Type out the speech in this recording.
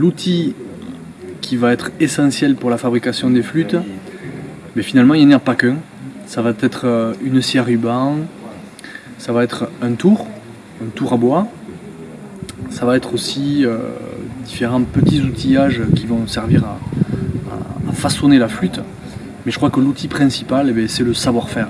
l'outil qui va être essentiel pour la fabrication des flûtes, mais finalement il n'y en a pas qu'un. Ça va être euh, une scie à ruban, ça va être un tour, un tour à bois, ça va être aussi euh, différents petits outillages qui vont servir à, façonner la flûte. Mais je crois que l'outil principal, eh c'est le savoir-faire.